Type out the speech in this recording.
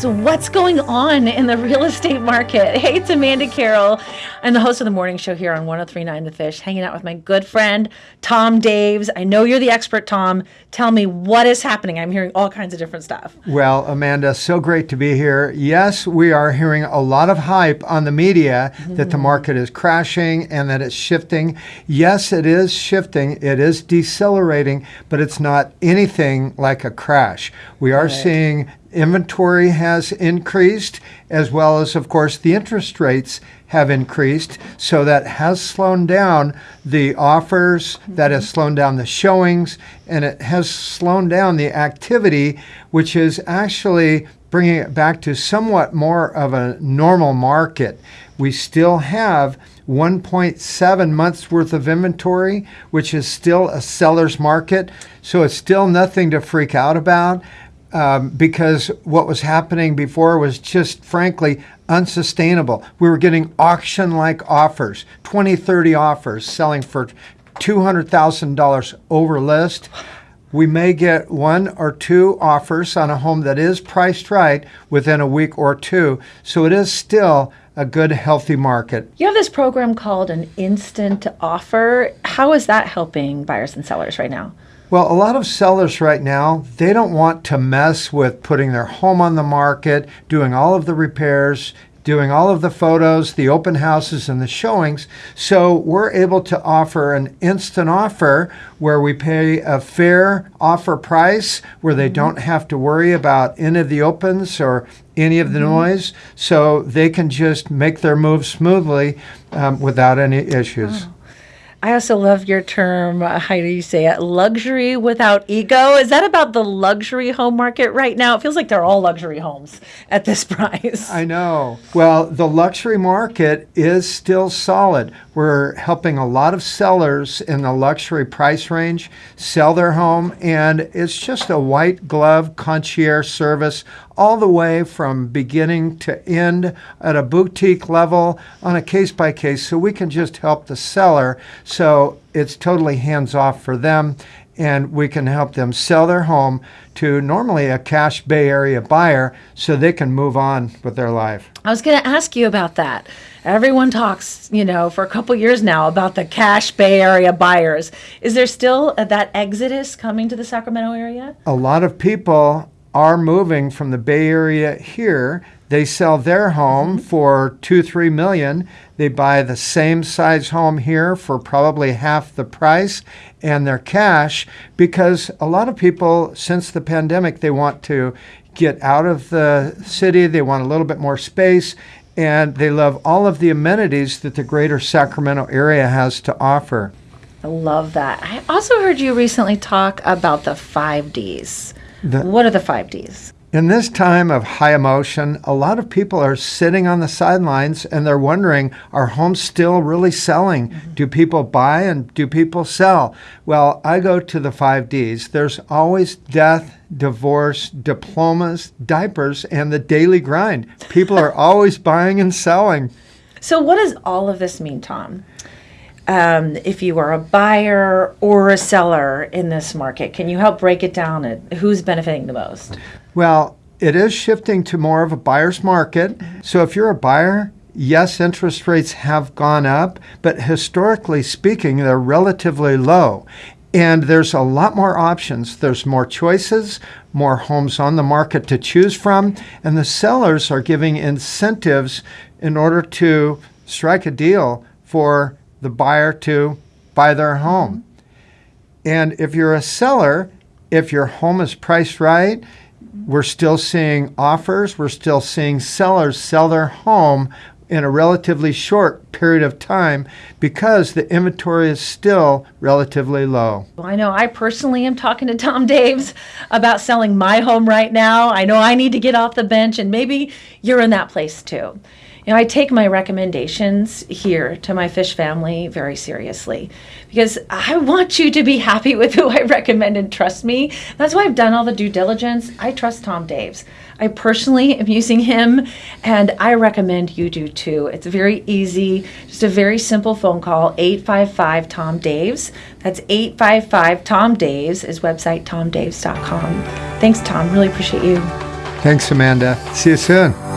is what's going on in the real estate market. Hey, it's Amanda Carroll. I'm the host of the morning show here on 1039 The Fish, hanging out with my good friend, Tom Daves. I know you're the expert, Tom. Tell me what is happening. I'm hearing all kinds of different stuff. Well, Amanda, so great to be here. Yes, we are hearing a lot of hype on the media mm-hmm. that the market is crashing and that it's shifting. Yes, it is shifting, it is decelerating, but it's not anything like a crash. We are right. seeing inventory has increased, as well as, of course, the interest rates have increased. So that has slowed down the offers, that has slowed down the showings, and it has slowed down the activity, which is actually bringing it back to somewhat more of a normal market. We still have 1.7 months worth of inventory, which is still a seller's market. So it's still nothing to freak out about um, because what was happening before was just frankly unsustainable. We were getting auction like offers 20, 30 offers selling for $200,000 over list. We may get one or two offers on a home that is priced right within a week or two. So it is still a good, healthy market. You have this program called an instant offer. How is that helping buyers and sellers right now? Well, a lot of sellers right now, they don't want to mess with putting their home on the market, doing all of the repairs, doing all of the photos, the open houses, and the showings. So we're able to offer an instant offer where we pay a fair offer price, where they mm-hmm. don't have to worry about any of the opens or any of the mm-hmm. noise. So they can just make their move smoothly um, without any issues. Oh. I also love your term. Uh, how do you say it? Luxury without ego. Is that about the luxury home market right now? It feels like they're all luxury homes at this price. I know. Well, the luxury market is still solid. We're helping a lot of sellers in the luxury price range sell their home, and it's just a white glove concierge service all the way from beginning to end at a boutique level on a case by case so we can just help the seller so it's totally hands off for them and we can help them sell their home to normally a cash Bay Area buyer so they can move on with their life. I was going to ask you about that. Everyone talks, you know, for a couple years now about the cash Bay Area buyers. Is there still uh, that exodus coming to the Sacramento area? A lot of people are moving from the Bay Area here. They sell their home mm-hmm. for two, three million. They buy the same size home here for probably half the price and their cash because a lot of people, since the pandemic, they want to get out of the city. They want a little bit more space and they love all of the amenities that the greater Sacramento area has to offer. I love that. I also heard you recently talk about the five Ds. The, what are the five Ds? In this time of high emotion, a lot of people are sitting on the sidelines and they're wondering are homes still really selling? Mm-hmm. Do people buy and do people sell? Well, I go to the five Ds. There's always death, divorce, diplomas, diapers, and the daily grind. People are always buying and selling. So, what does all of this mean, Tom? Um, if you are a buyer or a seller in this market. Can you help break it down and who's benefiting the most? Well, it is shifting to more of a buyer's market. So if you're a buyer, yes, interest rates have gone up, but historically speaking, they're relatively low. And there's a lot more options. There's more choices, more homes on the market to choose from, and the sellers are giving incentives in order to strike a deal for the buyer to buy their home. And if you're a seller, if your home is priced right, we're still seeing offers, we're still seeing sellers sell their home in a relatively short period of time because the inventory is still relatively low. Well, I know I personally am talking to Tom Daves about selling my home right now. I know I need to get off the bench, and maybe you're in that place too. You know, I take my recommendations here to my fish family very seriously because I want you to be happy with who I recommend and trust me. That's why I've done all the due diligence. I trust Tom Daves. I personally am using him and I recommend you do too. It's very easy, just a very simple phone call 855 Tom Daves. That's 855 Tom Daves, his website tomdaves.com. Thanks, Tom. Really appreciate you. Thanks, Amanda. See you soon.